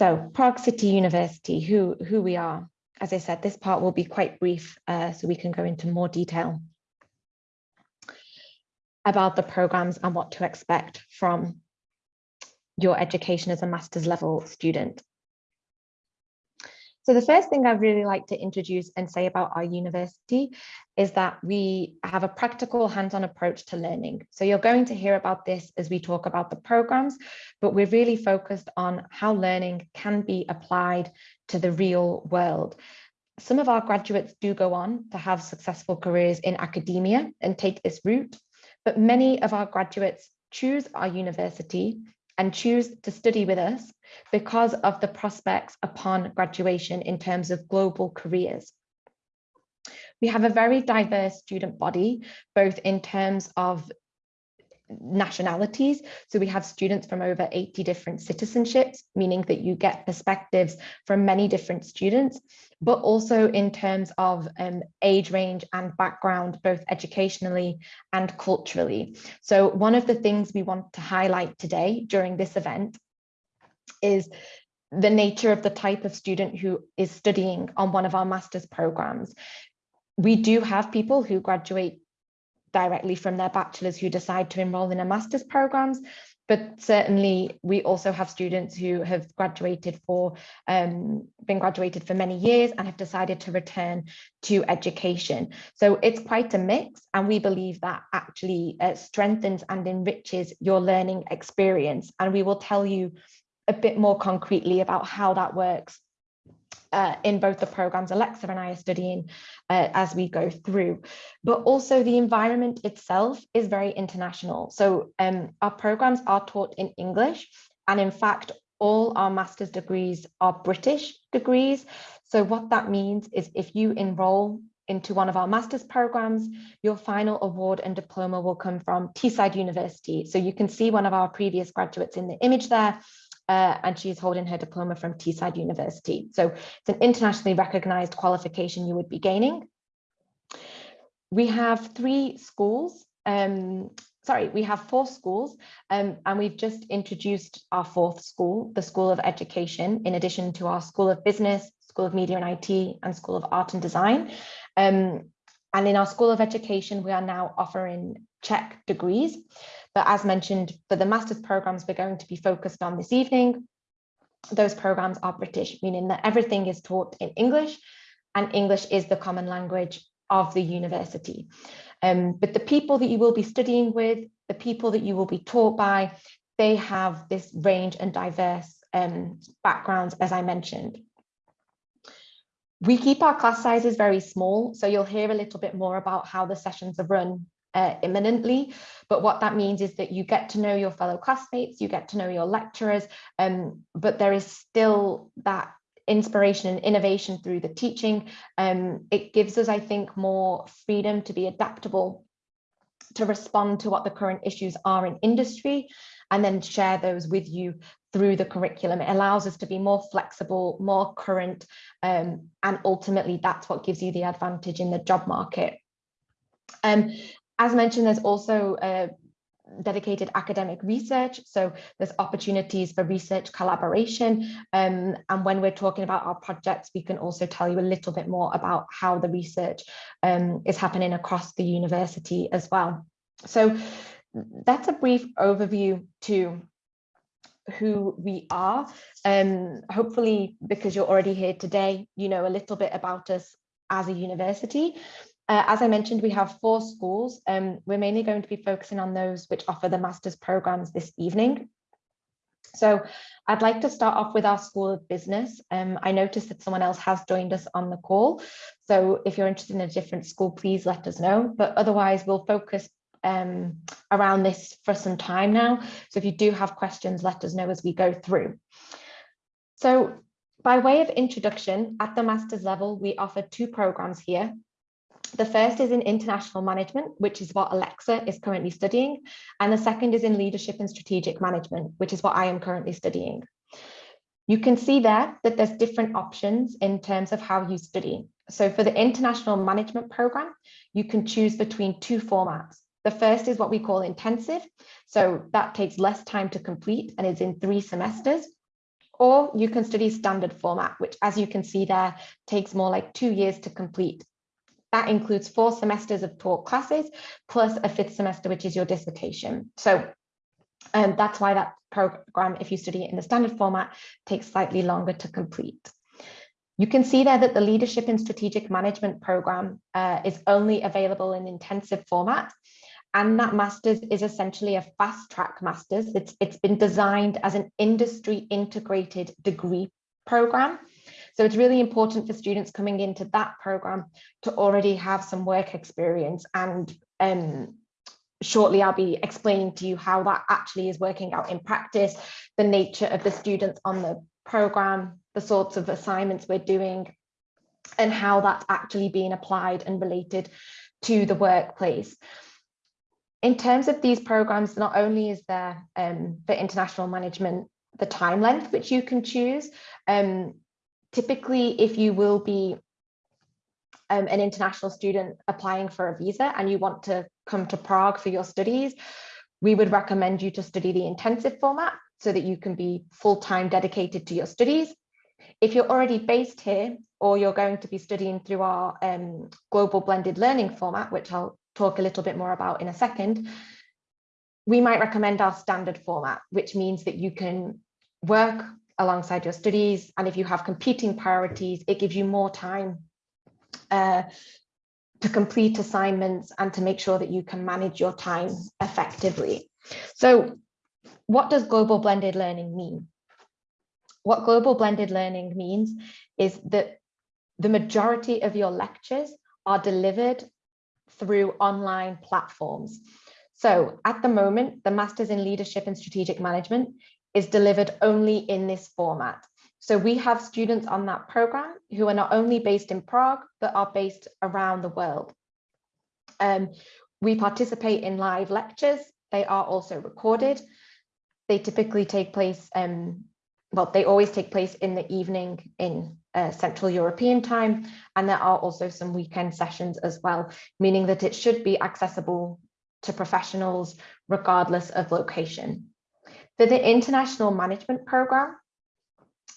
So Prague City University, who, who we are. As I said, this part will be quite brief, uh, so we can go into more detail about the programs and what to expect from your education as a master's level student. So the first thing I'd really like to introduce and say about our university is that we have a practical hands-on approach to learning. So you're going to hear about this as we talk about the programs, but we're really focused on how learning can be applied to the real world. Some of our graduates do go on to have successful careers in academia and take this route, but many of our graduates choose our university and choose to study with us because of the prospects upon graduation in terms of global careers. We have a very diverse student body, both in terms of nationalities. So we have students from over 80 different citizenships, meaning that you get perspectives from many different students, but also in terms of um, age range and background, both educationally and culturally. So one of the things we want to highlight today during this event is the nature of the type of student who is studying on one of our master's programs. We do have people who graduate directly from their bachelor's who decide to enroll in a master's programs but certainly we also have students who have graduated for um, been graduated for many years and have decided to return to education. So it's quite a mix and we believe that actually uh, strengthens and enriches your learning experience. And we will tell you a bit more concretely about how that works uh, in both the programs Alexa and I are studying uh, as we go through. But also the environment itself is very international. So um, our programs are taught in English and in fact, all our master's degrees are British degrees. So what that means is if you enroll into one of our master's programs, your final award and diploma will come from Teesside University. So you can see one of our previous graduates in the image there uh, and she's holding her diploma from Teesside University. So it's an internationally recognized qualification you would be gaining. We have three schools, um, sorry, we have four schools um, and we've just introduced our fourth school, the School of Education, in addition to our School of Business, School of Media and IT and School of Art and Design. Um, and in our School of Education, we are now offering Czech degrees. But as mentioned, for the master's programs we're going to be focused on this evening, those programs are British, meaning that everything is taught in English and English is the common language of the university. Um, but the people that you will be studying with, the people that you will be taught by, they have this range and diverse um, backgrounds, as I mentioned. We keep our class sizes very small, so you'll hear a little bit more about how the sessions are run uh, imminently. But what that means is that you get to know your fellow classmates, you get to know your lecturers, um, but there is still that inspiration and innovation through the teaching. Um, it gives us, I think, more freedom to be adaptable, to respond to what the current issues are in industry, and then share those with you through the curriculum. It allows us to be more flexible, more current, um, and ultimately that's what gives you the advantage in the job market. Um, as mentioned, there's also a dedicated academic research. So there's opportunities for research collaboration. Um, and when we're talking about our projects, we can also tell you a little bit more about how the research um, is happening across the university as well. So that's a brief overview to who we are. Um, hopefully, because you're already here today, you know a little bit about us as a university. Uh, as I mentioned, we have four schools. Um, we're mainly going to be focusing on those which offer the master's programs this evening. So I'd like to start off with our School of Business. Um, I noticed that someone else has joined us on the call. So if you're interested in a different school, please let us know. But otherwise, we'll focus um, around this for some time now. So if you do have questions, let us know as we go through. So by way of introduction, at the master's level, we offer two programs here. The first is in international management, which is what Alexa is currently studying. And the second is in leadership and strategic management, which is what I am currently studying. You can see there that there's different options in terms of how you study. So for the international management program, you can choose between two formats. The first is what we call intensive. So that takes less time to complete and is in three semesters. or you can study standard format, which as you can see there, takes more like two years to complete. That includes four semesters of taught classes, plus a fifth semester, which is your dissertation. So um, that's why that program, if you study it in the standard format, takes slightly longer to complete. You can see there that the Leadership in Strategic Management program uh, is only available in intensive format. And that master's is essentially a fast track master's. It's, it's been designed as an industry integrated degree program. So it's really important for students coming into that program to already have some work experience and um, shortly I'll be explaining to you how that actually is working out in practice, the nature of the students on the program, the sorts of assignments we're doing, and how that's actually being applied and related to the workplace. In terms of these programs, not only is there um, for international management the time length which you can choose, um, typically if you will be um, an international student applying for a visa and you want to come to Prague for your studies, we would recommend you to study the intensive format so that you can be full-time dedicated to your studies. If you're already based here or you're going to be studying through our um, global blended learning format, which I'll talk a little bit more about in a second, we might recommend our standard format, which means that you can work alongside your studies. And if you have competing priorities, it gives you more time uh, to complete assignments and to make sure that you can manage your time effectively. So what does global blended learning mean? What global blended learning means is that the majority of your lectures are delivered through online platforms. So at the moment, the Masters in Leadership and Strategic Management is delivered only in this format. So we have students on that program who are not only based in Prague, but are based around the world. Um, we participate in live lectures. They are also recorded. They typically take place, um, well, they always take place in the evening in uh, Central European time. And there are also some weekend sessions as well, meaning that it should be accessible to professionals regardless of location. For the international management program,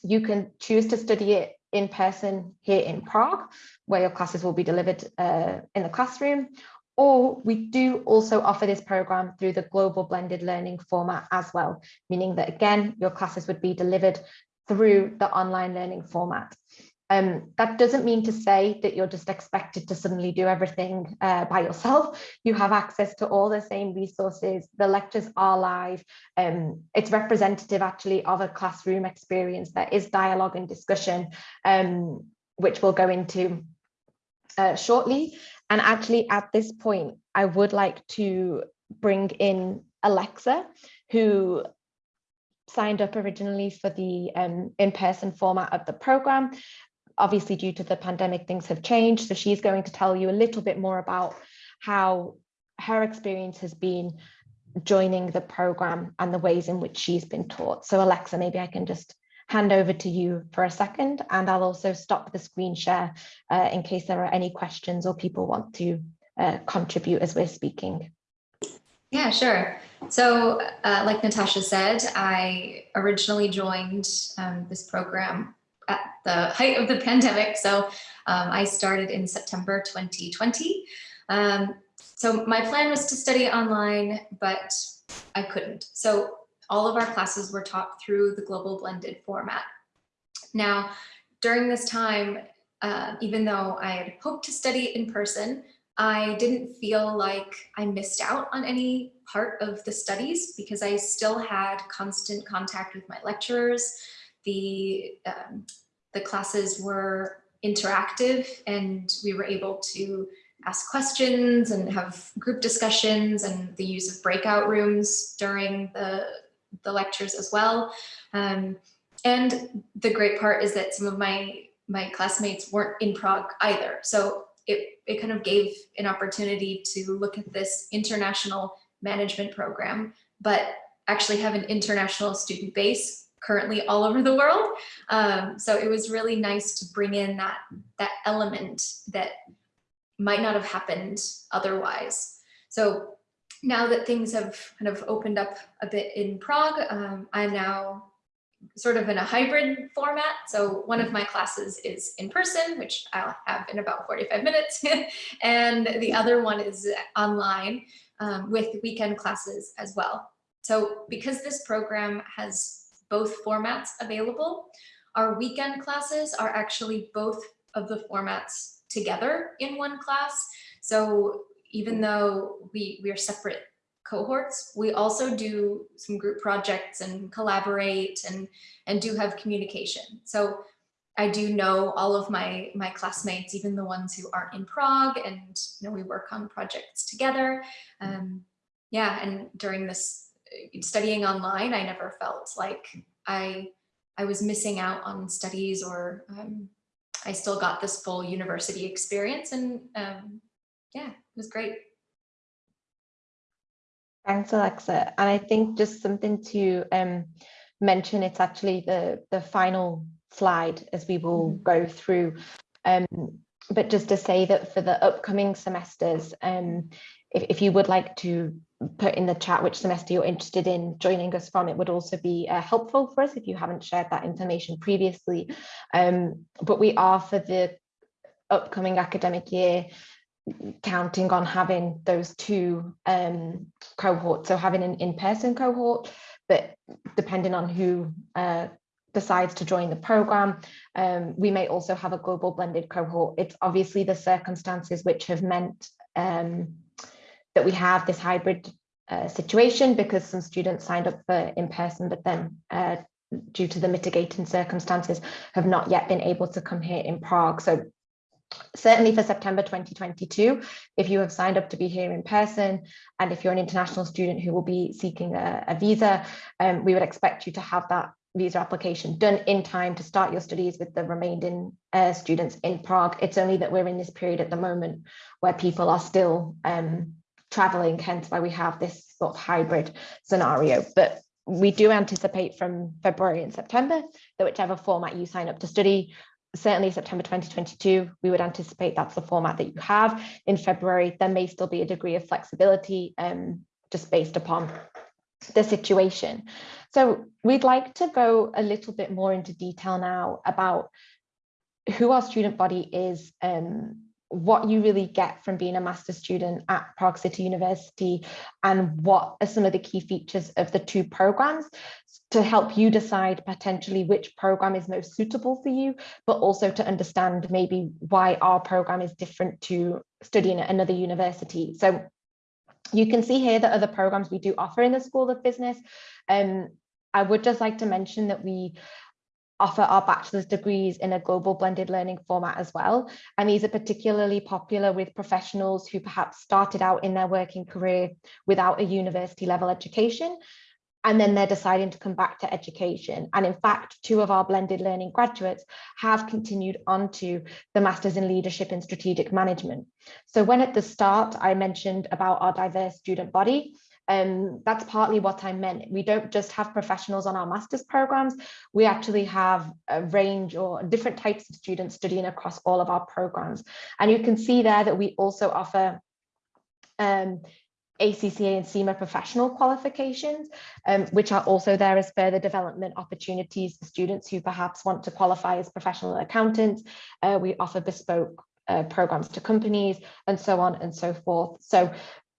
you can choose to study it in person here in Prague, where your classes will be delivered uh, in the classroom, or we do also offer this program through the global blended learning format as well, meaning that again, your classes would be delivered through the online learning format. Um, that doesn't mean to say that you're just expected to suddenly do everything uh, by yourself. You have access to all the same resources. The lectures are live. Um, it's representative actually of a classroom experience. There is dialogue and discussion, um, which we'll go into uh, shortly. And actually at this point, I would like to bring in Alexa, who signed up originally for the um, in-person format of the program obviously due to the pandemic, things have changed. So she's going to tell you a little bit more about how her experience has been joining the program and the ways in which she's been taught. So Alexa, maybe I can just hand over to you for a second and I'll also stop the screen share uh, in case there are any questions or people want to uh, contribute as we're speaking. Yeah, sure. So uh, like Natasha said, I originally joined um, this program at the height of the pandemic. So um, I started in September 2020. Um, so my plan was to study online, but I couldn't. So all of our classes were taught through the global blended format. Now, during this time, uh, even though I had hoped to study in person, I didn't feel like I missed out on any part of the studies because I still had constant contact with my lecturers the um, the classes were interactive and we were able to ask questions and have group discussions and the use of breakout rooms during the, the lectures as well. Um, and the great part is that some of my, my classmates weren't in Prague either. So it, it kind of gave an opportunity to look at this international management program, but actually have an international student base currently all over the world. Um, so it was really nice to bring in that, that element that might not have happened otherwise. So now that things have kind of opened up a bit in Prague, um, I'm now sort of in a hybrid format. So one of my classes is in person, which I'll have in about 45 minutes. and the other one is online um, with weekend classes as well. So because this program has both formats available, our weekend classes are actually both of the formats together in one class. So even though we, we are separate cohorts. We also do some group projects and collaborate and, and do have communication. So I do know all of my, my classmates, even the ones who aren't in Prague and you know, we work on projects together. Um, yeah, and during this studying online, I never felt like I, I was missing out on studies or um, I still got this full university experience and um, yeah, it was great. Thanks, Alexa. And I think just something to um, mention, it's actually the, the final slide as we will mm -hmm. go through. Um, but just to say that for the upcoming semesters, um, if, if you would like to put in the chat which semester you're interested in joining us from, it would also be uh, helpful for us if you haven't shared that information previously. Um, but we are for the upcoming academic year counting on having those two um, cohorts, so having an in-person cohort, but depending on who uh, decides to join the program, um, we may also have a global blended cohort. It's obviously the circumstances which have meant um, that we have this hybrid uh, situation because some students signed up for in-person, but then uh, due to the mitigating circumstances have not yet been able to come here in Prague. So certainly for September 2022, if you have signed up to be here in person, and if you're an international student who will be seeking a, a visa, um, we would expect you to have that visa application done in time to start your studies with the remaining uh, students in Prague. It's only that we're in this period at the moment where people are still um, traveling, hence why we have this sort of hybrid scenario. But we do anticipate from February and September that whichever format you sign up to study, certainly September 2022, we would anticipate that's the format that you have. In February, there may still be a degree of flexibility um, just based upon the situation. So we'd like to go a little bit more into detail now about who our student body is, um, what you really get from being a master's student at Prague City University and what are some of the key features of the two programs to help you decide potentially which program is most suitable for you, but also to understand maybe why our program is different to studying at another university. So you can see here the other programs we do offer in the School of Business. Um, I would just like to mention that we offer our bachelor's degrees in a global blended learning format as well. And these are particularly popular with professionals who perhaps started out in their working career without a university level education. And then they're deciding to come back to education. And in fact, two of our blended learning graduates have continued on to the Masters in Leadership and Strategic Management. So when at the start, I mentioned about our diverse student body, um, that's partly what I meant. We don't just have professionals on our master's programs, we actually have a range or different types of students studying across all of our programs. And you can see there that we also offer um, ACCA and CIMA professional qualifications, um, which are also there as further development opportunities for students who perhaps want to qualify as professional accountants. Uh, we offer bespoke uh, programs to companies and so on and so forth. So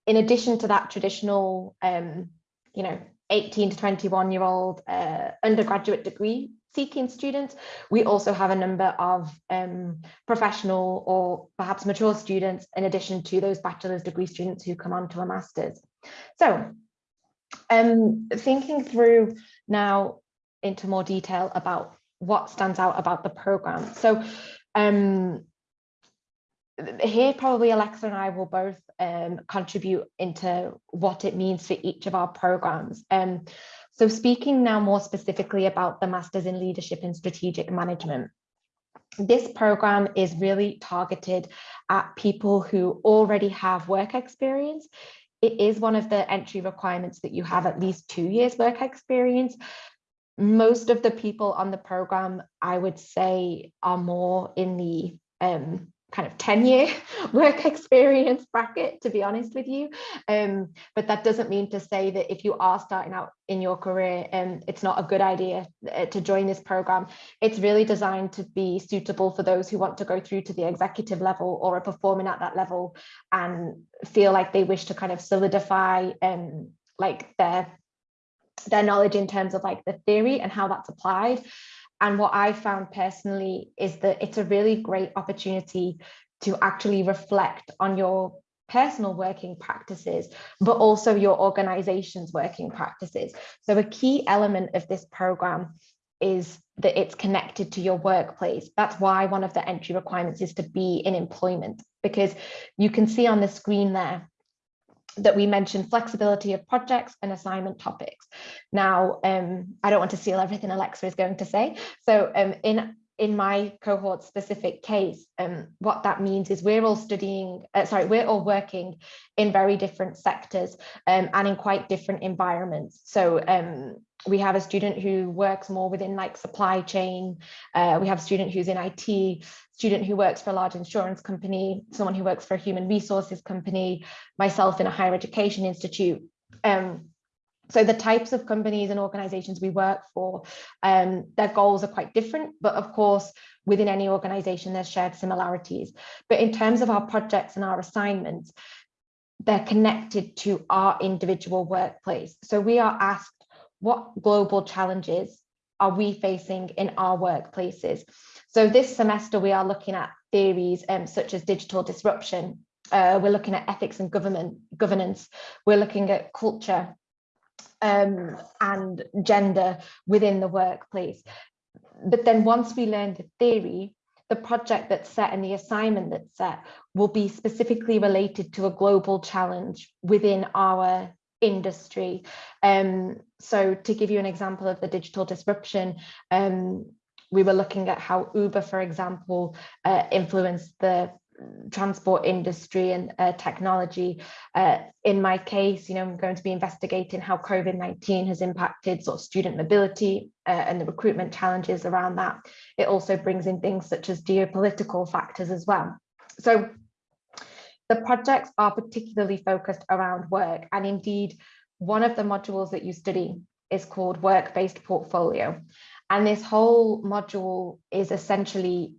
in addition to that traditional, um, you know, 18 to 21 year old uh, undergraduate degree seeking students, we also have a number of um, professional or perhaps mature students in addition to those bachelor's degree students who come on to a master's. So um, thinking through now into more detail about what stands out about the program. So um, here probably Alexa and I will both um, contribute into what it means for each of our programs. Um, so speaking now more specifically about the Masters in Leadership and Strategic Management, this program is really targeted at people who already have work experience. It is one of the entry requirements that you have at least two years work experience. Most of the people on the program, I would say, are more in the um, kind of 10 year work experience bracket, to be honest with you. Um, but that doesn't mean to say that if you are starting out in your career, um, it's not a good idea uh, to join this program. It's really designed to be suitable for those who want to go through to the executive level or are performing at that level and feel like they wish to kind of solidify um, like their their knowledge in terms of like the theory and how that's applied and what I found personally is that it's a really great opportunity to actually reflect on your personal working practices, but also your organization's working practices. So a key element of this program is that it's connected to your workplace. That's why one of the entry requirements is to be in employment, because you can see on the screen there that we mentioned flexibility of projects and assignment topics. Now, um, I don't want to steal everything Alexa is going to say. So um, in in my cohort specific case, um, what that means is we're all studying, uh, sorry, we're all working in very different sectors um, and in quite different environments. So um, we have a student who works more within like supply chain. Uh, we have a student who's in IT, student who works for a large insurance company, someone who works for a human resources company, myself in a higher education institute. Um, so the types of companies and organizations we work for, um, their goals are quite different, but of course, within any organization, there's shared similarities. But in terms of our projects and our assignments, they're connected to our individual workplace. So we are asked what global challenges are we facing in our workplaces? So this semester, we are looking at theories um, such as digital disruption. Uh, we're looking at ethics and government governance. We're looking at culture um, and gender within the workplace. But then once we learn the theory, the project that's set and the assignment that's set will be specifically related to a global challenge within our industry. Um, so to give you an example of the digital disruption, um, we were looking at how Uber, for example, uh, influenced the transport industry and uh, technology. Uh, in my case, you know, I'm going to be investigating how COVID-19 has impacted sort of student mobility uh, and the recruitment challenges around that. It also brings in things such as geopolitical factors as well. So the projects are particularly focused around work and indeed one of the modules that you study is called work-based portfolio. And this whole module is essentially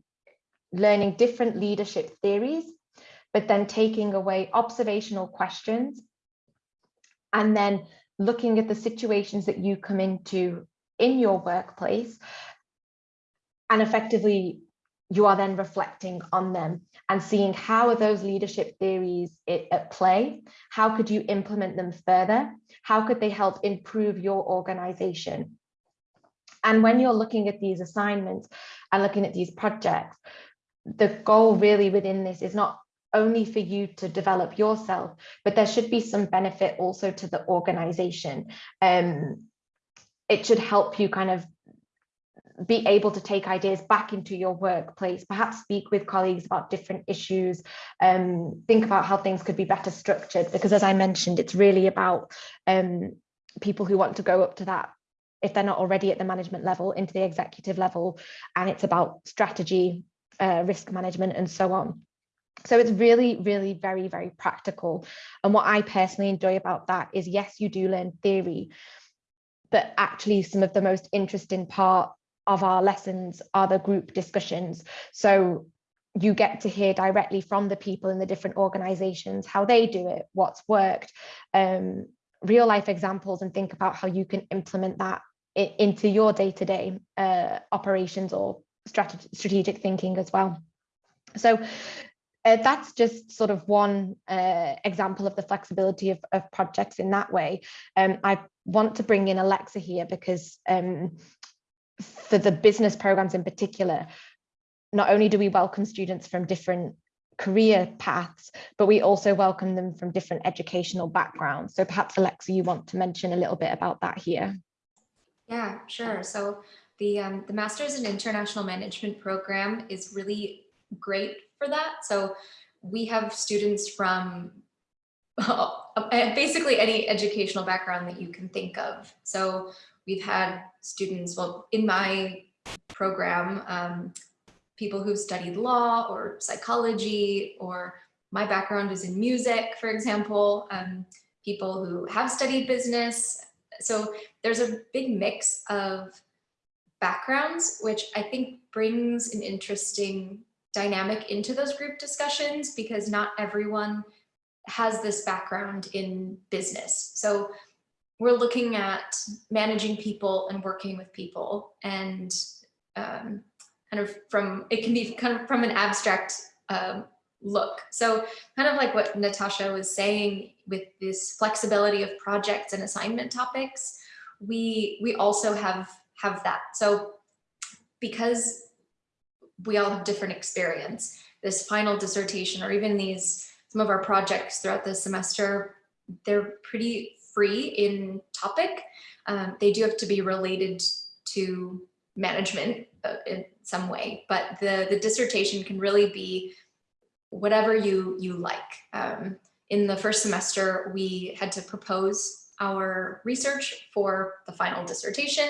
learning different leadership theories, but then taking away observational questions and then looking at the situations that you come into in your workplace and effectively you are then reflecting on them and seeing how are those leadership theories at play? How could you implement them further? How could they help improve your organization? And when you're looking at these assignments and looking at these projects the goal really within this is not only for you to develop yourself but there should be some benefit also to the organization. Um it should help you kind of be able to take ideas back into your workplace, perhaps speak with colleagues about different issues, um, think about how things could be better structured, because as I mentioned, it's really about um, people who want to go up to that, if they're not already at the management level, into the executive level, and it's about strategy, uh, risk management, and so on. So it's really, really very, very practical. And what I personally enjoy about that is, yes, you do learn theory, but actually some of the most interesting part of our lessons are the group discussions. So you get to hear directly from the people in the different organizations, how they do it, what's worked, um, real life examples and think about how you can implement that into your day-to-day -day, uh, operations or strategic thinking as well. So uh, that's just sort of one uh, example of the flexibility of, of, projects in that way. Um, I want to bring in Alexa here because um, for the business programs in particular, not only do we welcome students from different career paths, but we also welcome them from different educational backgrounds. So perhaps Alexa, you want to mention a little bit about that here. Yeah, sure. So the, um, the Masters in International Management program is really great for that. So we have students from basically any educational background that you can think of. So we've had students, well, in my program, um, people who've studied law or psychology, or my background is in music, for example, um, people who have studied business. So there's a big mix of backgrounds, which I think brings an interesting dynamic into those group discussions because not everyone has this background in business. So we're looking at managing people and working with people and um, kind of from, it can be kind of from an abstract um, look. So kind of like what Natasha was saying with this flexibility of projects and assignment topics, we, we also have, have that. So because we all have different experience, this final dissertation or even these, some of our projects throughout the semester, they're pretty free in topic. Um, they do have to be related to management uh, in some way, but the, the dissertation can really be whatever you, you like. Um, in the first semester, we had to propose our research for the final dissertation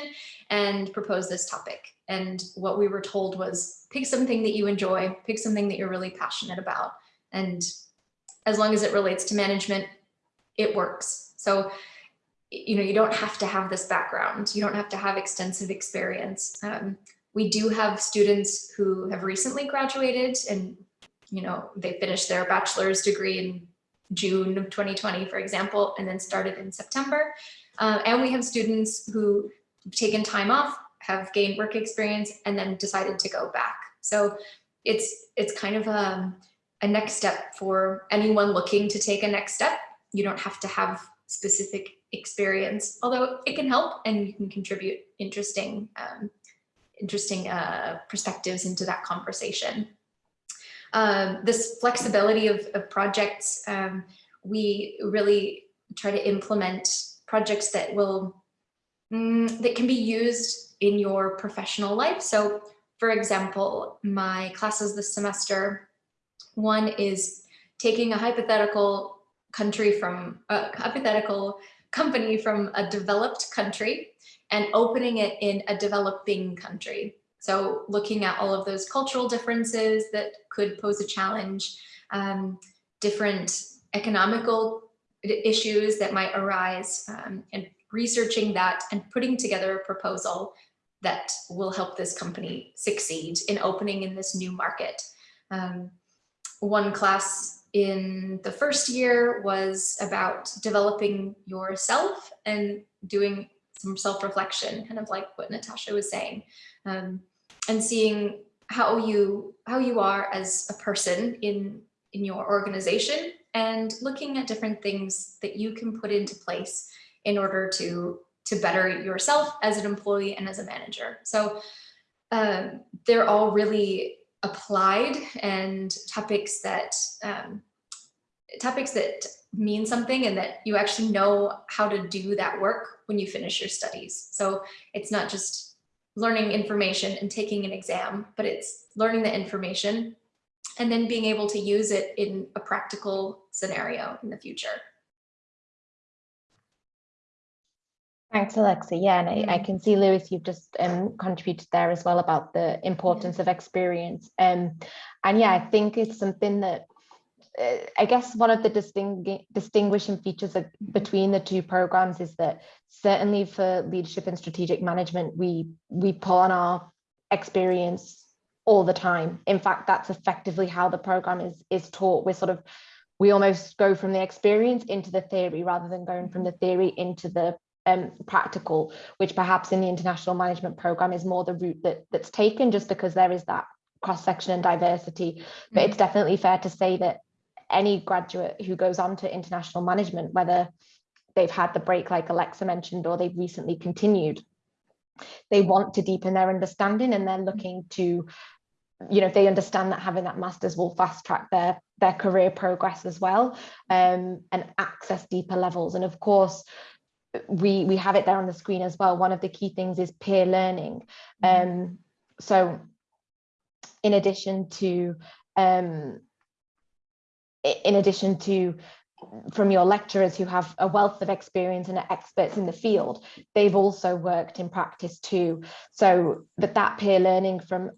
and propose this topic. And what we were told was pick something that you enjoy, pick something that you're really passionate about. And as long as it relates to management, it works. So, you know, you don't have to have this background. You don't have to have extensive experience. Um, we do have students who have recently graduated and, you know, they finished their bachelor's degree in June of 2020, for example, and then started in September. Uh, and we have students who have taken time off, have gained work experience, and then decided to go back. So it's it's kind of a, um, a next step for anyone looking to take a next step. You don't have to have specific experience, although it can help and you can contribute interesting, um, interesting uh, perspectives into that conversation. Um, this flexibility of, of projects, um, we really try to implement projects that will, mm, that can be used in your professional life. So for example, my classes this semester, one is taking a hypothetical country from a hypothetical company from a developed country and opening it in a developing country. So looking at all of those cultural differences that could pose a challenge, um, different economical issues that might arise um, and researching that and putting together a proposal that will help this company succeed in opening in this new market. Um, one class in the first year was about developing yourself and doing some self-reflection, kind of like what Natasha was saying, um, and seeing how you how you are as a person in in your organization and looking at different things that you can put into place in order to to better yourself as an employee and as a manager. So um, they're all really applied and topics that um, topics that mean something and that you actually know how to do that work when you finish your studies. So it's not just learning information and taking an exam, but it's learning the information and then being able to use it in a practical scenario in the future. Thanks, Alexa. Yeah, and I, I, can see, Lewis, you've just um, contributed there as well about the importance of experience. Um, and yeah, I think it's something that uh, I guess one of the distingu distinguishing features of, between the two programs is that certainly for leadership and strategic management, we we pull on our experience all the time. In fact, that's effectively how the program is is taught. We're sort of we almost go from the experience into the theory rather than going from the theory into the um, practical, which perhaps in the international management program is more the route that that's taken just because there is that cross section and diversity. But mm it's definitely fair to say that any graduate who goes on to international management, whether they've had the break like Alexa mentioned, or they've recently continued, they want to deepen their understanding and they're looking to, you know, they understand that having that master's will fast track their, their career progress as well um, and access deeper levels. And of course, we, we have it there on the screen as well. One of the key things is peer learning. Mm-hmm. Um, so in addition to um, in addition to from your lecturers who have a wealth of experience and are experts in the field, they've also worked in practice too. So that that peer learning from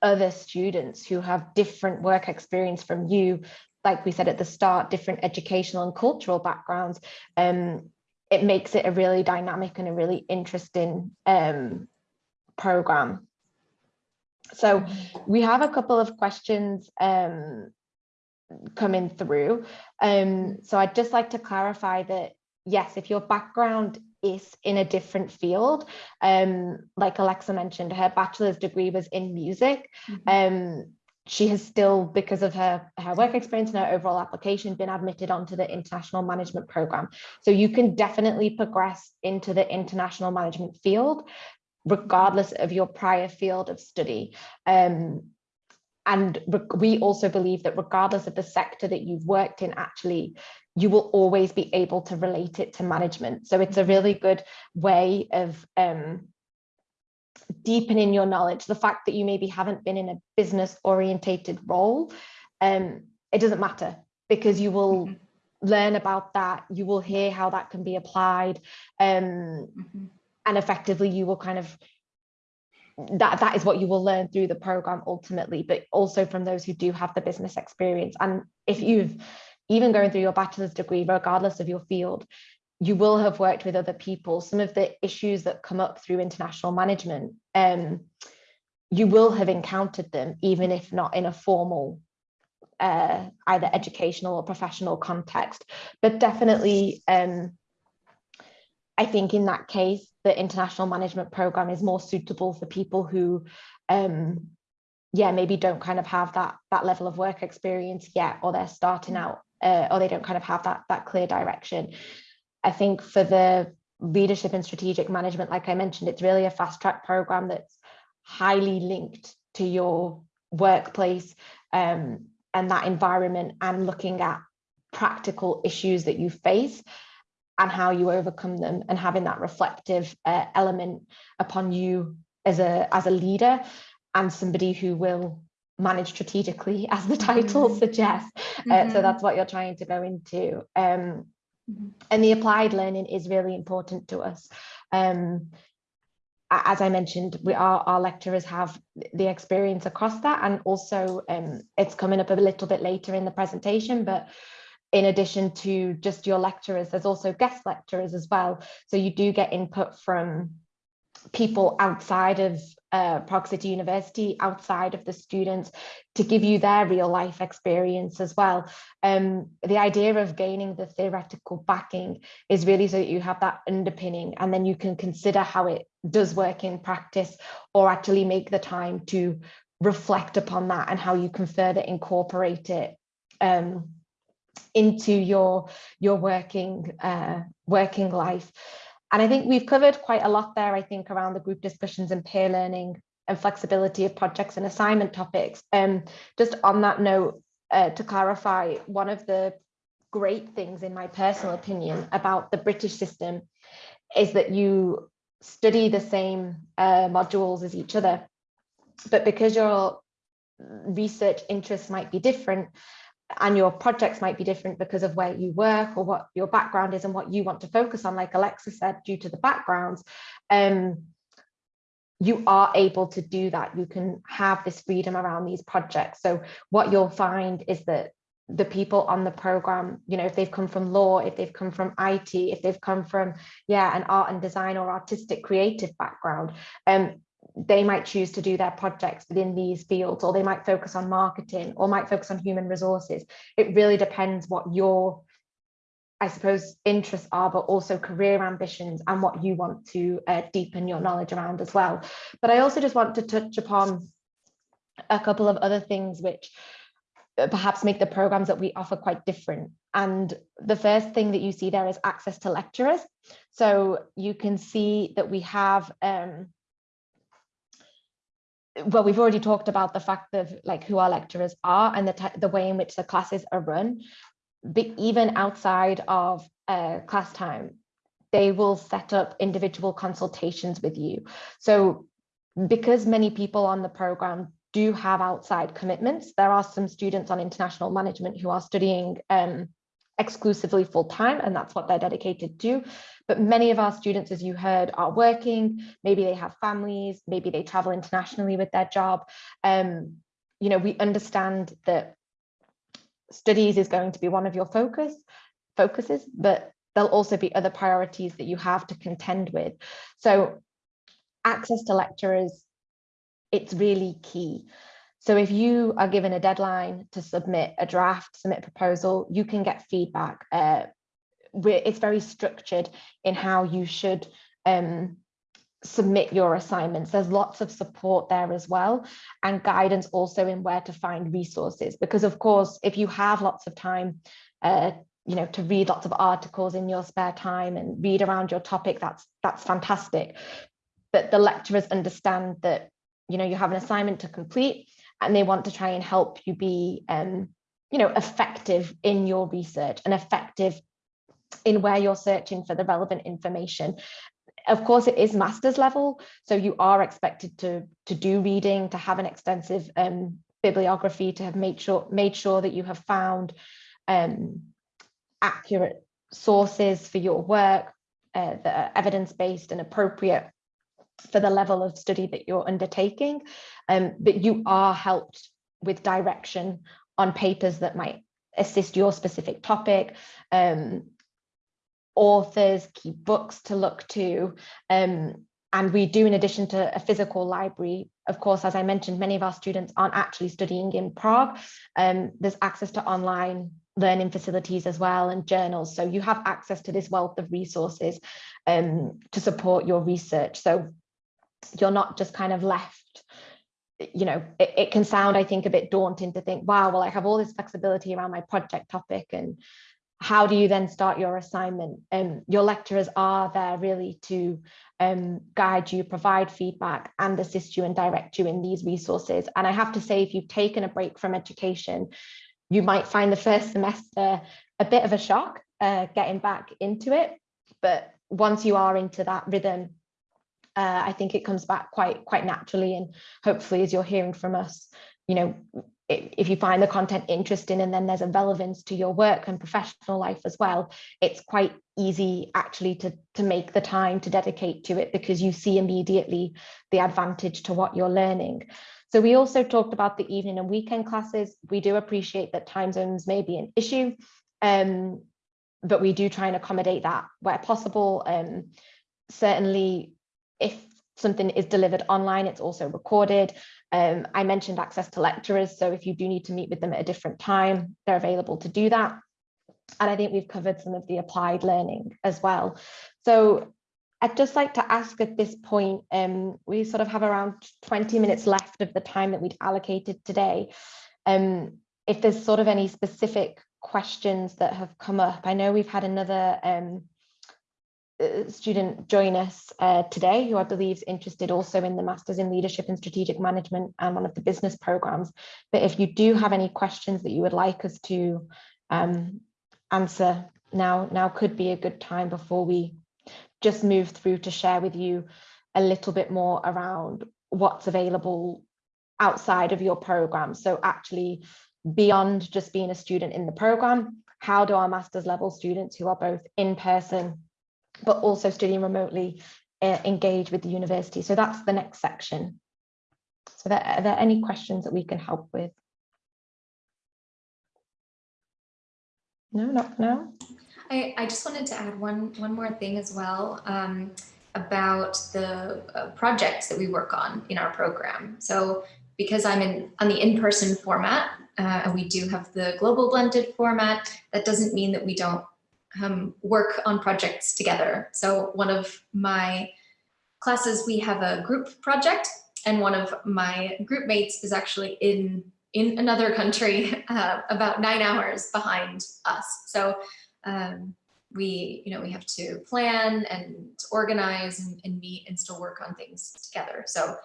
other students who have different work experience from you, like we said at the start, different educational and cultural backgrounds, um, it makes it a really dynamic and a really interesting um, program. So we have a couple of questions um, coming through. Um, so I'd just like to clarify that, yes, if your background is in a different field, um, like Alexa mentioned, her bachelor's degree was in music. Mm -hmm. She has still, because of her, her work experience and her overall application, been admitted onto the international management program. So you can definitely progress into the international management field, regardless of your prior field of study. Um, and we also believe that regardless of the sector that you've worked in, actually, you will always be able to relate it to management. So it's a really good way of um, deepening your knowledge. The fact that you maybe haven't been in a business orientated role, um, it doesn't matter because you will mm -hmm. learn about that. You will hear how that can be applied. Um, mm -hmm. And effectively, you will kind of that that is what you will learn through the program ultimately but also from those who do have the business experience and if you've even going through your bachelor's degree regardless of your field you will have worked with other people. Some of the issues that come up through international management um you will have encountered them even if not in a formal uh, either educational or professional context. But definitely um I think in that case, the international management program is more suitable for people who, um, yeah, maybe don't kind of have that that level of work experience yet, or they're starting out, uh, or they don't kind of have that that clear direction. I think for the leadership and strategic management, like I mentioned, it's really a fast track program that's highly linked to your workplace um, and that environment and looking at practical issues that you face and how you overcome them and having that reflective uh, element upon you as a as a leader and somebody who will manage strategically as the title mm -hmm. suggests mm -hmm. uh, so mm-hmm. that's what you're trying to go into um. And the applied learning is really important to us um, as I mentioned, we are our lecturers have the experience across that, and also um, it's coming up a little bit later in the presentation, but in addition to just your lecturers, there's also guest lecturers as well. So you do get input from people outside of uh, Prague City University, outside of the students, to give you their real life experience as well. Um, the idea of gaining the theoretical backing is really so that you have that underpinning and then you can consider how it does work in practice or actually make the time to reflect upon that and how you can further incorporate it um, into your your working uh, working life. And I think we've covered quite a lot there, I think, around the group discussions and peer learning and flexibility of projects and assignment topics. Um, just on that note, uh, to clarify, one of the great things, in my personal opinion, about the British system is that you study the same uh, modules as each other. But because your research interests might be different, and your projects might be different because of where you work or what your background is and what you want to focus on, like Alexa said, due to the backgrounds, um, you are able to do that. You can have this freedom around these projects. So what you'll find is that the people on the program, you know, if they've come from law, if they've come from IT, if they've come from, yeah, an art and design or artistic creative background, um, they might choose to do their projects within these fields or they might focus on marketing or might focus on human resources. It really depends what your i suppose interests are but also career ambitions and what you want to uh, deepen your knowledge around as well. But i also just want to touch upon a couple of other things which uh, perhaps make the programs that we offer quite different. And the first thing that you see there is access to lecturers. So you can see that we have um, well, we've already talked about the fact of like who our lecturers are and the, the way in which the classes are run, but even outside of uh, class time, they will set up individual consultations with you. So because many people on the program do have outside commitments, there are some students on international management who are studying um, exclusively full time and that's what they're dedicated to. But many of our students, as you heard, are working, maybe they have families, maybe they travel internationally with their job. Um, you know, we understand that studies is going to be one of your focus focuses, but there'll also be other priorities that you have to contend with. So access to lecturers, it's really key. So if you are given a deadline to submit a draft, submit a proposal, you can get feedback. Uh, it's very structured in how you should um, submit your assignments. There's lots of support there as well and guidance also in where to find resources because of course if you have lots of time uh, you know to read lots of articles in your spare time and read around your topic that's that's fantastic but the lecturers understand that you know you have an assignment to complete and they want to try and help you be um, you know effective in your research and effective in where you're searching for the relevant information. Of course it is master's level so you are expected to to do reading to have an extensive um, bibliography to have made sure made sure that you have found um, accurate sources for your work uh, that are evidence-based and appropriate for the level of study that you're undertaking um, but you are helped with direction on papers that might assist your specific topic um, authors, key books to look to. Um, and we do, in addition to a physical library, of course, as I mentioned, many of our students aren't actually studying in Prague. Um, there's access to online learning facilities as well and journals. So you have access to this wealth of resources um, to support your research. So you're not just kind of left you know, it, it, can sound, I think, a bit daunting to think, wow, well, I have all this flexibility around my project topic and how do you then start your assignment? Um, your lecturers are there really to um, guide you, provide feedback and assist you and direct you in these resources. And I have to say, if you've taken a break from education, you might find the first semester a bit of a shock uh, getting back into it. But once you are into that rhythm, uh, I think it comes back quite quite naturally. And hopefully, as you're hearing from us, you know, if you find the content interesting and then there's a relevance to your work and professional life as well, it's quite easy actually to, to make the time to dedicate to it because you see immediately the advantage to what you're learning. So we also talked about the evening and weekend classes. We do appreciate that time zones may be an issue, um, but we do try and accommodate that where possible. Um, certainly, if something is delivered online, it's also recorded. Um, I mentioned access to lecturers, so if you do need to meet with them at a different time, they're available to do that. And I think we've covered some of the applied learning as well. So I'd just like to ask at this point, um, we sort of have around 20 minutes left of the time that we'd allocated today. Um, if there's sort of any specific questions that have come up, I know we've had another um, student join us uh, today who I believe is interested also in the Masters in Leadership and Strategic Management and one of the business programs. But if you do have any questions that you would like us to um, answer now, now could be a good time before we just move through to share with you a little bit more around what's available outside of your program. So actually beyond just being a student in the program, how do our master's level students who are both in person but also studying remotely uh, engage with the university. So that's the next section. So there, are there any questions that we can help with? No, not now. I, I just wanted to add one, one more thing as well um, about the uh, projects that we work on in our program. So because I'm in on the in-person format, uh, and we do have the global blended format, that doesn't mean that we don't um, work on projects together. So one of my classes, we have a group project and one of my group mates is actually in in another country uh, about nine hours behind us. So um, we, you know, we have to plan and organize and, and meet and still work on things together. So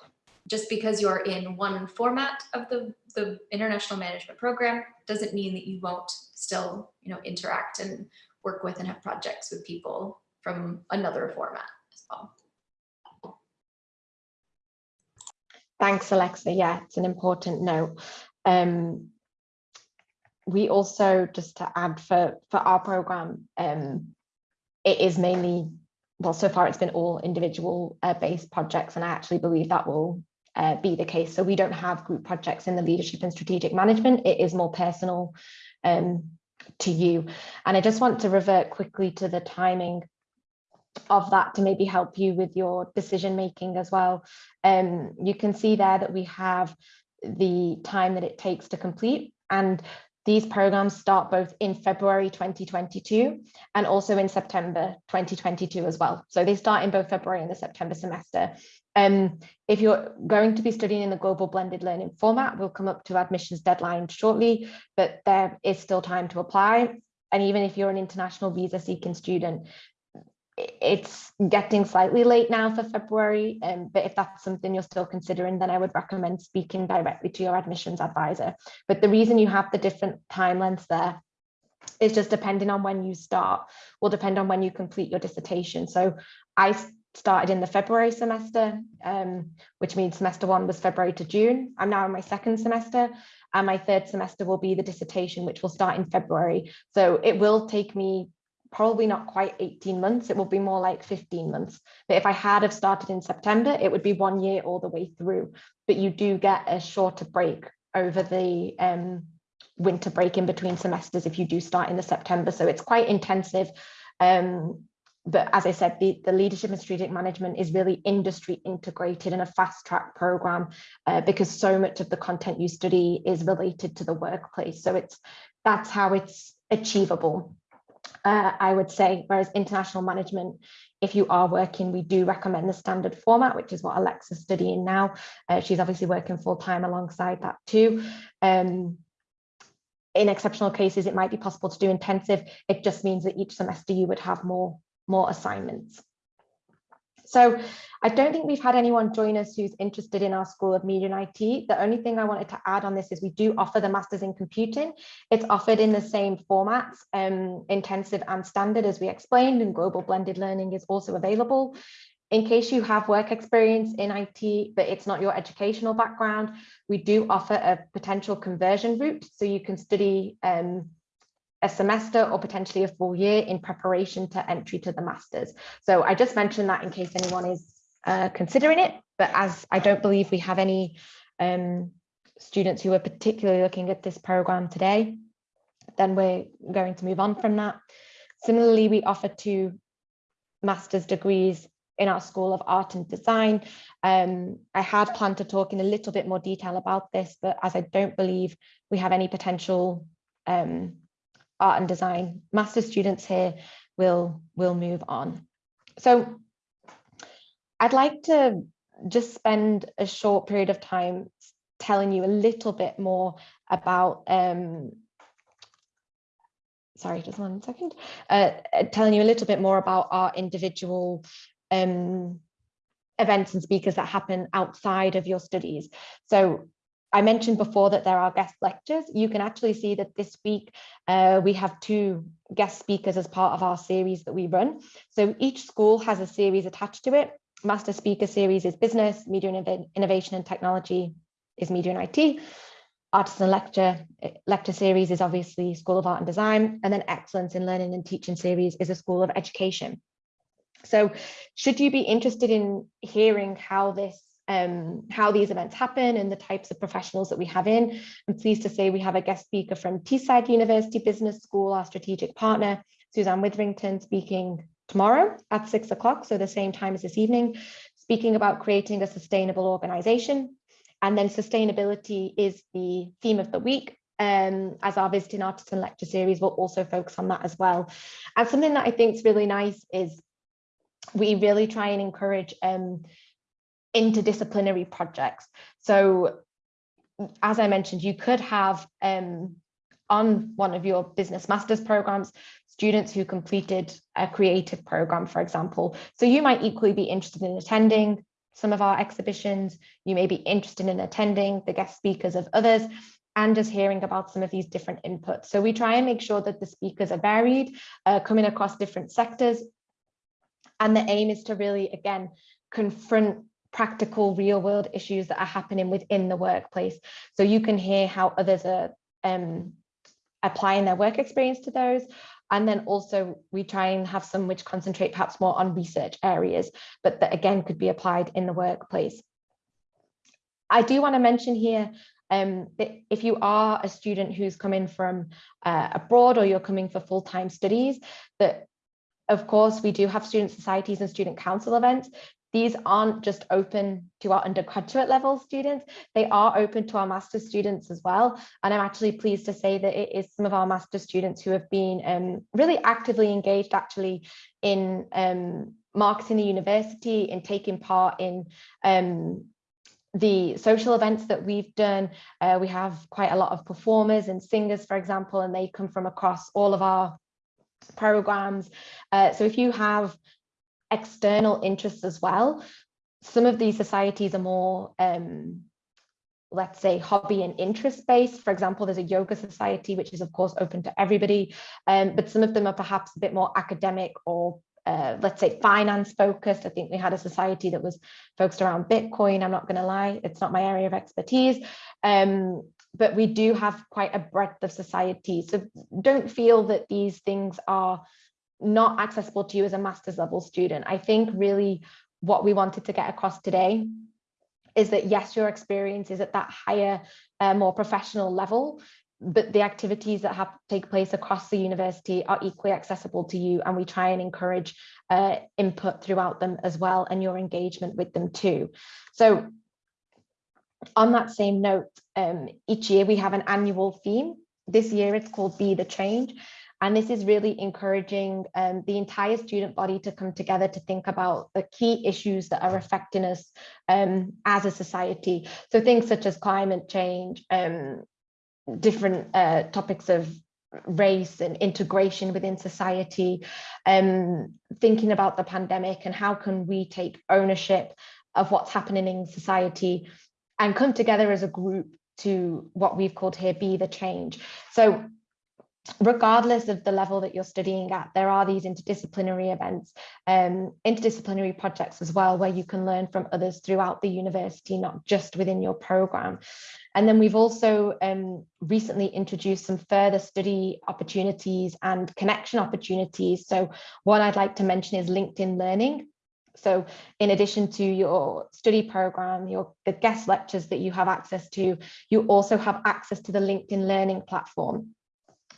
just because you're in one format of the, the international management program doesn't mean that you won't still, you know, interact and work with and have projects with people from another format as well. Thanks, Alexa. Yeah, it's an important note. Um, we also, just to add for, for our program, um, it is mainly, well, so far it's been all individual uh, based projects, and I actually believe that will uh, be the case. So we don't have group projects in the leadership and strategic management. It is more personal um, to you. And I just want to revert quickly to the timing of that to maybe help you with your decision making as well. Um, you can see there that we have the time that it takes to complete and these programs start both in February 2022 and also in September 2022 as well. So they start in both February and the September semester. Um, if you're going to be studying in the global blended learning format, we'll come up to admissions deadline shortly, but there is still time to apply. And even if you're an international visa seeking student, it's getting slightly late now for February, um, but if that's something you're still considering, then I would recommend speaking directly to your admissions advisor. But the reason you have the different time lengths there is just depending on when you start, will depend on when you complete your dissertation. So I started in the February semester, um, which means semester one was February to June. I'm now in my second semester and my third semester will be the dissertation, which will start in February. So it will take me probably not quite 18 months, it will be more like 15 months. But if I had have started in September, it would be one year all the way through. But you do get a shorter break over the um, winter break in between semesters if you do start in the September. So it's quite intensive. Um, but as I said, the, the leadership and strategic management is really industry integrated in a fast track program uh, because so much of the content you study is related to the workplace. So it's that's how it's achievable uh, I would say, whereas international management, if you are working, we do recommend the standard format, which is what Alexa's studying now. Uh, she's obviously working full time alongside that too. Um, in exceptional cases, it might be possible to do intensive. It just means that each semester you would have more, more assignments. So I don't think we've had anyone join us who's interested in our School of Media and IT. The only thing I wanted to add on this is we do offer the Masters in Computing. It's offered in the same formats, um, intensive and standard as we explained, and global blended learning is also available. In case you have work experience in IT, but it's not your educational background, we do offer a potential conversion route. So you can study um, a semester or potentially a full year in preparation to entry to the masters. So I just mentioned that in case anyone is uh, considering it, but as I don't believe we have any um, students who are particularly looking at this program today, then we're going to move on from that. Similarly, we offer two master's degrees in our School of Art and Design. Um, I had planned to talk in a little bit more detail about this, but as I don't believe we have any potential um, art and design. Master students here will will move on. So I'd like to just spend a short period of time telling you a little bit more about um, sorry just one second. Uh, telling you a little bit more about our individual um, events and speakers that happen outside of your studies. So I mentioned before that there are guest lectures. You can actually see that this week uh, we have two guest speakers as part of our series that we run. So each school has a series attached to it. Master speaker series is business, media and innovation and technology is media and IT. Artisan lecture eh, lecture series is obviously School of Art and Design, and then Excellence in Learning and Teaching series is a School of Education. So should you be interested in hearing how this um, how these events happen and the types of professionals that we have in. I'm pleased to say we have a guest speaker from Teesside University Business School, our strategic partner, Suzanne Witherington speaking tomorrow at six o'clock, so the same time as this evening, speaking about creating a sustainable organization. And then sustainability is the theme of the week. Um, as our visiting artisan lecture series will also focus on that as well. And something that I think is really nice is we really try and encourage um, interdisciplinary projects. So as I mentioned, you could have um, on one of your business masters programs, students who completed a creative program, for example. So you might equally be interested in attending some of our exhibitions. You may be interested in attending the guest speakers of others and just hearing about some of these different inputs. So we try and make sure that the speakers are varied, uh, coming across different sectors. And the aim is to really, again, confront practical real world issues that are happening within the workplace. So you can hear how others are um, applying their work experience to those. And then also we try and have some which concentrate perhaps more on research areas, but that again could be applied in the workplace. I do want to mention here um, if you are a student who's coming from uh, abroad or you're coming for full-time studies, that of course we do have student societies and student council events. These aren't just open to our undergraduate level students, they are open to our master's students as well. And I'm actually pleased to say that it is some of our master's students who have been um, really actively engaged actually in um, marketing the university, in taking part in um, the social events that we've done, uh, we have quite a lot of performers and singers, for example, and they come from across all of our programs. Uh, so if you have external interests as well, some of these societies are more, um, let's say, hobby and interest based. For example, there's a yoga society, which is of course open to everybody, um, but some of them are perhaps a bit more academic or uh, let's say finance focused. I think we had a society that was focused around Bitcoin. I'm not going to lie, it's not my area of expertise. Um, but we do have quite a breadth of society. So don't feel that these things are not accessible to you as a master's level student. I think really what we wanted to get across today is that yes, your experience is at that higher, uh, more professional level, but the activities that have take place across the university are equally accessible to you and we try and encourage uh, input throughout them as well and your engagement with them too. So on that same note, um, each year we have an annual theme. This year it's called Be the Change. And this is really encouraging um, the entire student body to come together to think about the key issues that are affecting us um, as a society. So things such as climate change, um, different uh, topics of race and integration within society, um, thinking about the pandemic and how can we take ownership of what's happening in society and come together as a group to what we've called here be the change. So regardless of the level that you're studying at, there are these interdisciplinary events, um, interdisciplinary projects as well, where you can learn from others throughout the university, not just within your program. And then we've also um, recently introduced some further study opportunities and connection opportunities. So what I'd like to mention is LinkedIn Learning. So in addition to your study program, your the guest lectures that you have access to, you also have access to the LinkedIn Learning platform.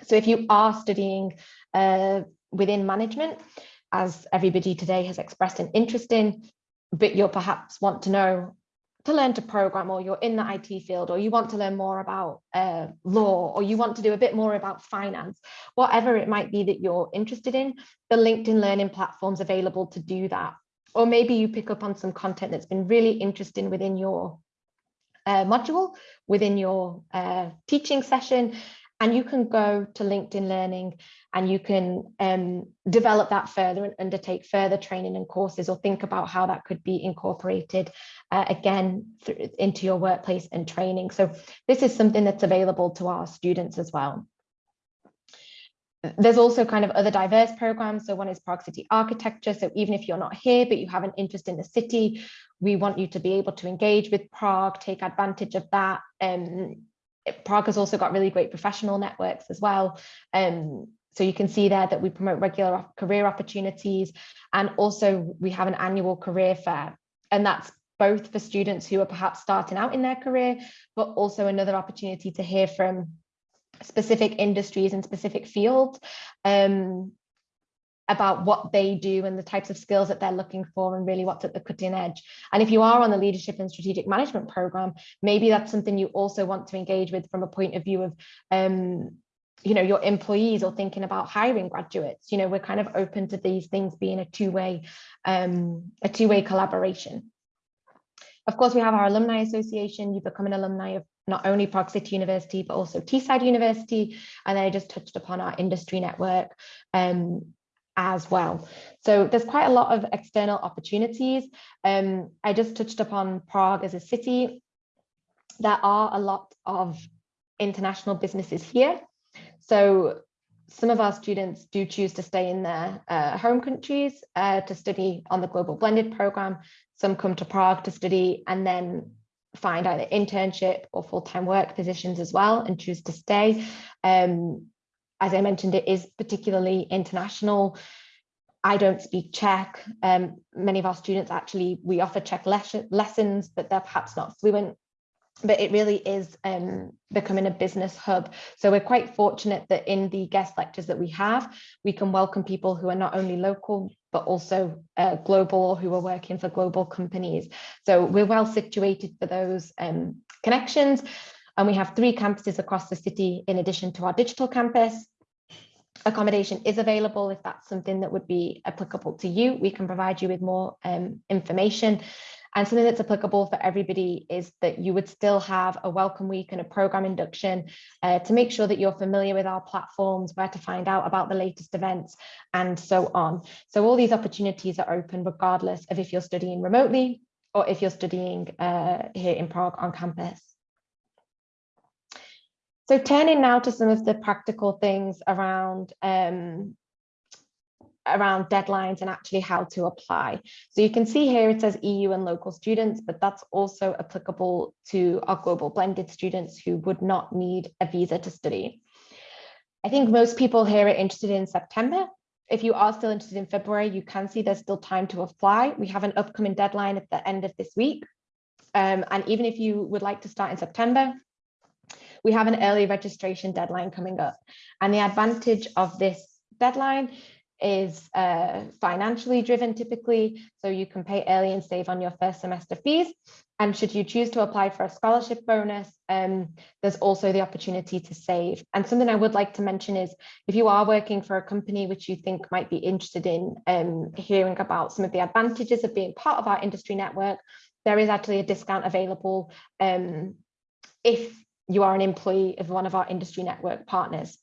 So if you are studying uh, within management, as everybody today has expressed an interest in, but you'll perhaps want to know to learn to program or you're in the IT field or you want to learn more about uh, law or you want to do a bit more about finance, whatever it might be that you're interested in, the LinkedIn learning platform's available to do that. Or maybe you pick up on some content that's been really interesting within your uh, module, within your uh, teaching session, and you can go to LinkedIn Learning and you can um, develop that further and undertake further training and courses or think about how that could be incorporated uh, again into your workplace and training. So this is something that's available to our students as well. There's also kind of other diverse programs. So one is Prague City Architecture. So even if you're not here, but you have an interest in the city, we want you to be able to engage with Prague, take advantage of that. Um, Prague has also got really great professional networks as well. Um, so you can see there that we promote regular career opportunities. And also we have an annual career fair. And that's both for students who are perhaps starting out in their career, but also another opportunity to hear from specific industries and specific fields. Um, about what they do and the types of skills that they're looking for and really what's at the cutting edge. And if you are on the leadership and strategic management program, maybe that's something you also want to engage with from a point of view of um, you know, your employees or thinking about hiring graduates. You know, we're kind of open to these things being a two-way um, a two-way collaboration. Of course, we have our alumni association. You become an alumni of not only Prague City University, but also Teesside University. And then I just touched upon our industry network. Um, as well. So there's quite a lot of external opportunities. Um, I just touched upon Prague as a city. There are a lot of international businesses here. So some of our students do choose to stay in their uh, home countries uh, to study on the Global Blended program. Some come to Prague to study and then find either internship or full-time work positions as well and choose to stay. Um, as I mentioned, it is particularly international. I don't speak Czech. Um, many of our students actually, we offer Czech les lessons, but they're perhaps not fluent. But it really is um, becoming a business hub. So we're quite fortunate that in the guest lectures that we have, we can welcome people who are not only local, but also uh, global who are working for global companies. So we're well situated for those um, connections. And we have three campuses across the city in addition to our digital campus accommodation is available if that's something that would be applicable to you we can provide you with more um, information and something that's applicable for everybody is that you would still have a welcome week and a program induction uh, to make sure that you're familiar with our platforms, where to find out about the latest events and so on. So all these opportunities are open regardless of if you're studying remotely or if you're studying uh, here in Prague on campus. So turning now to some of the practical things around um, around deadlines and actually how to apply. So you can see here it says EU and local students, but that's also applicable to our global blended students who would not need a visa to study. I think most people here are interested in September. If you are still interested in February, you can see there's still time to apply. We have an upcoming deadline at the end of this week. Um, and even if you would like to start in September, we have an early registration deadline coming up. And the advantage of this deadline is uh, financially driven typically, so you can pay early and save on your first semester fees. And should you choose to apply for a scholarship bonus, um, there's also the opportunity to save. And something I would like to mention is if you are working for a company which you think might be interested in um, hearing about some of the advantages of being part of our industry network, there is actually a discount available um, if you are an employee of one of our industry network partners.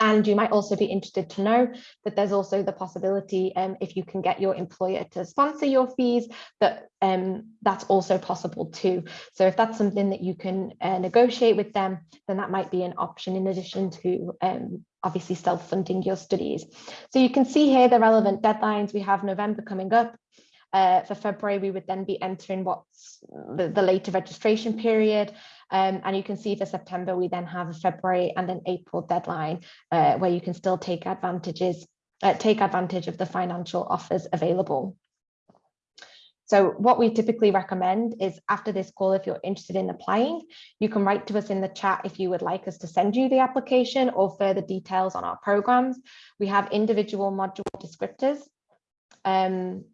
And you might also be interested to know that there's also the possibility um, if you can get your employer to sponsor your fees, that um, that's also possible too. So if that's something that you can uh, negotiate with them, then that might be an option in addition to um, obviously self-funding your studies. So you can see here the relevant deadlines. We have November coming up. Uh, for February, we would then be entering what's the, the later registration period. Um, and you can see for September, we then have a February and an April deadline uh, where you can still take advantages, uh, take advantage of the financial offers available. So what we typically recommend is after this call, if you're interested in applying, you can write to us in the chat if you would like us to send you the application or further details on our programs. We have individual module descriptors. Um,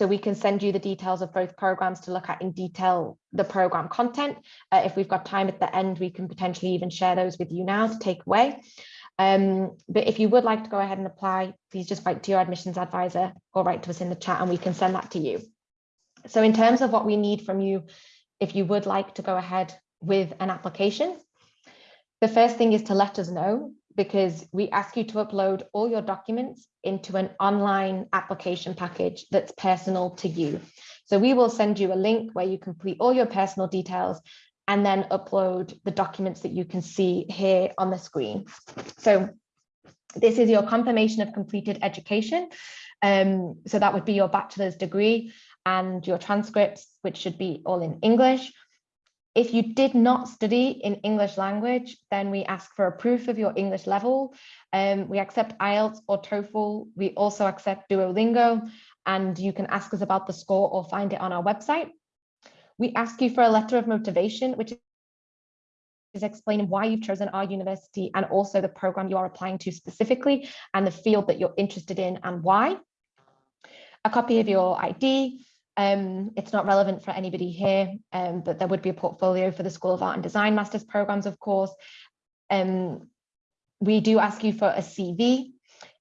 so we can send you the details of both programs to look at in detail the program content. Uh, if we've got time at the end, we can potentially even share those with you now to take away. Um, but if you would like to go ahead and apply, please just write to your admissions advisor or write to us in the chat and we can send that to you. So in terms of what we need from you, if you would like to go ahead with an application, the first thing is to let us know because we ask you to upload all your documents into an online application package that's personal to you. So we will send you a link where you complete all your personal details and then upload the documents that you can see here on the screen. So this is your confirmation of completed education. Um, so that would be your bachelor's degree and your transcripts, which should be all in English. If you did not study in English language, then we ask for a proof of your English level. Um, we accept IELTS or TOEFL. We also accept Duolingo, and you can ask us about the score or find it on our website. We ask you for a letter of motivation, which is explaining why you've chosen our university and also the program you are applying to specifically and the field that you're interested in and why. A copy of your ID, um, it's not relevant for anybody here, um, but there would be a portfolio for the School of Art and Design Masters programs, of course. Um, we do ask you for a CV,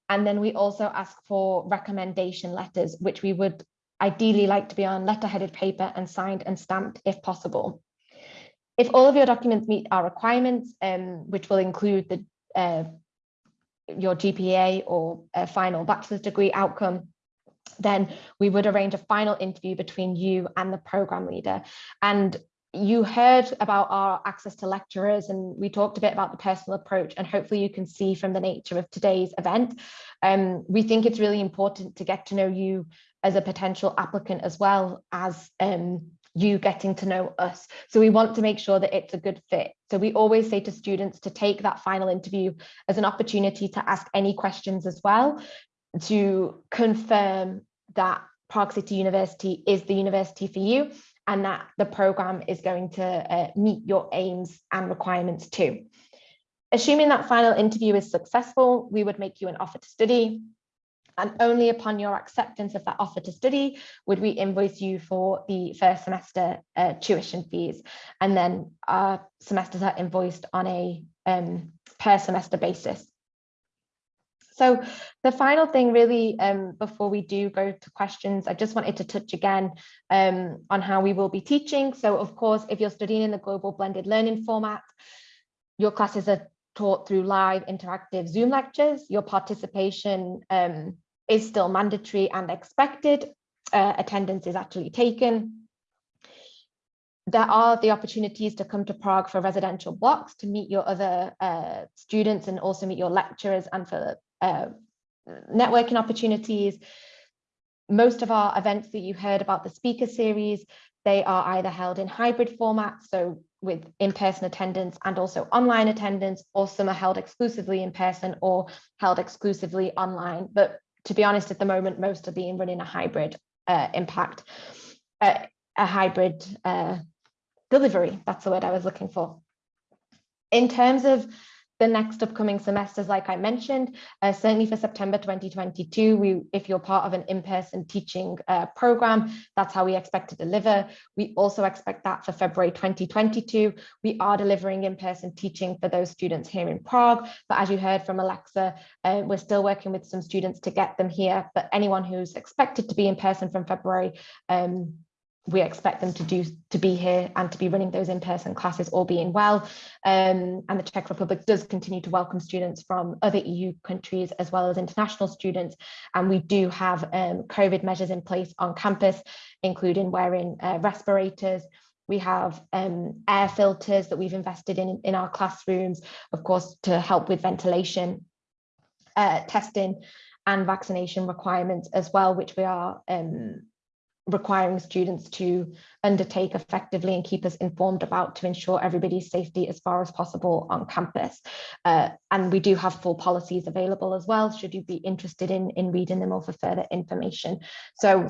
and then we also ask for recommendation letters, which we would ideally like to be on letterheaded paper and signed and stamped if possible. If all of your documents meet our requirements, um, which will include the uh, your GPA or final bachelor's degree outcome, then we would arrange a final interview between you and the program leader. And you heard about our access to lecturers and we talked a bit about the personal approach and hopefully you can see from the nature of today's event. Um, we think it's really important to get to know you as a potential applicant as well as um, you getting to know us. So we want to make sure that it's a good fit. So we always say to students to take that final interview as an opportunity to ask any questions as well, to confirm that Prague City University is the university for you and that the program is going to uh, meet your aims and requirements too. Assuming that final interview is successful, we would make you an offer to study and only upon your acceptance of that offer to study would we invoice you for the first semester uh, tuition fees. And then our semesters are invoiced on a um, per semester basis. So the final thing really, um, before we do go to questions, I just wanted to touch again um, on how we will be teaching. So of course, if you're studying in the global blended learning format, your classes are taught through live interactive Zoom lectures. Your participation um, is still mandatory and expected. Uh, attendance is actually taken. There are the opportunities to come to Prague for residential blocks to meet your other uh, students and also meet your lecturers and for uh, networking opportunities. Most of our events that you heard about the speaker series, they are either held in hybrid format, so with in-person attendance and also online attendance, or some are held exclusively in person or held exclusively online. But to be honest, at the moment, most are being run in a hybrid uh, impact, uh, a hybrid uh, delivery. That's the word I was looking for. In terms of the next upcoming semesters, like I mentioned, uh, certainly for September 2022, we, if you're part of an in-person teaching uh, program, that's how we expect to deliver. We also expect that for February 2022. We are delivering in-person teaching for those students here in Prague, but as you heard from Alexa, uh, we're still working with some students to get them here, but anyone who's expected to be in person from February um, we expect them to do to be here and to be running those in-person classes all being well. Um, and the Czech Republic does continue to welcome students from other EU countries as well as international students. And we do have um, COVID measures in place on campus including wearing uh, respirators. We have um, air filters that we've invested in in our classrooms of course to help with ventilation uh, testing and vaccination requirements as well which we are um, requiring students to undertake effectively and keep us informed about to ensure everybody's safety as far as possible on campus. Uh, and we do have full policies available as well, should you be interested in, in reading them or for further information. So,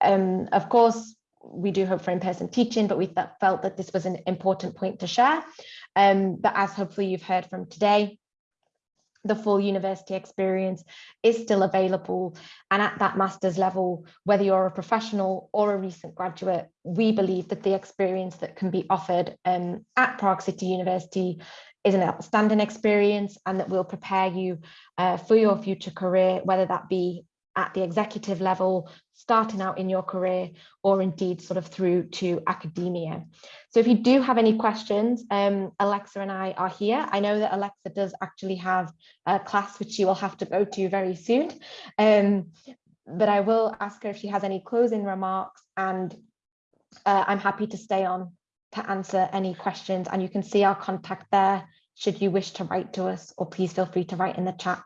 um, of course, we do hope for in-person teaching, but we felt that this was an important point to share. Um, but as hopefully you've heard from today, the full university experience is still available. And at that master's level, whether you're a professional or a recent graduate, we believe that the experience that can be offered um, at Prague City University is an outstanding experience and that will prepare you uh, for your future career, whether that be at the executive level, starting out in your career, or indeed sort of through to academia. So if you do have any questions, um, Alexa and I are here. I know that Alexa does actually have a class which she will have to go to very soon. Um, but I will ask her if she has any closing remarks and uh, I'm happy to stay on to answer any questions and you can see our contact there should you wish to write to us or please feel free to write in the chat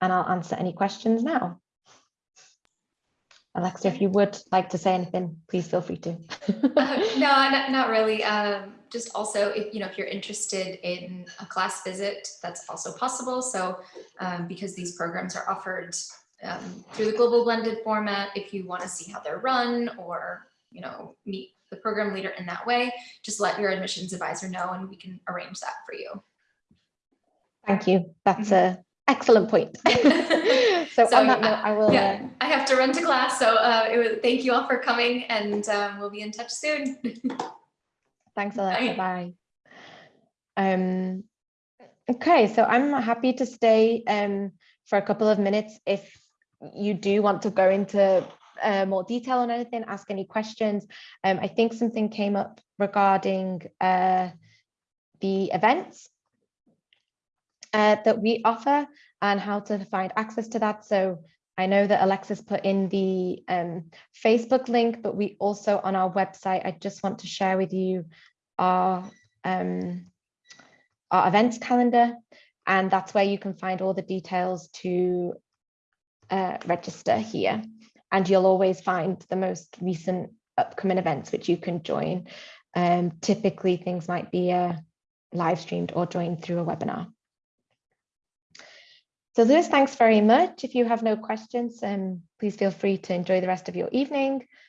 and I'll answer any questions now. Alexa, if you would like to say anything, please feel free to. uh, no, not, not really. Um, just also, if you know, if you're interested in a class visit, that's also possible. So, um, because these programs are offered um, through the global blended format, if you want to see how they're run or you know meet the program leader in that way, just let your admissions advisor know, and we can arrange that for you. Thank you. That's mm -hmm. a excellent point. so, so, on that note, I will. Yeah, uh, I have to run to class. So uh, was, thank you all for coming and um, we'll be in touch soon. Thanks, Alexa. Bye. Bye. Um, okay, so I'm happy to stay um, for a couple of minutes if you do want to go into uh, more detail on anything, ask any questions. Um, I think something came up regarding uh, the events uh, that we offer and how to find access to that. So I know that Alexis put in the um, Facebook link, but we also on our website, I just want to share with you our, um, our events calendar. And that's where you can find all the details to uh, register here. And you'll always find the most recent upcoming events which you can join. Um, typically things might be uh, live streamed or joined through a webinar. So Lewis, thanks very much. If you have no questions, um, please feel free to enjoy the rest of your evening.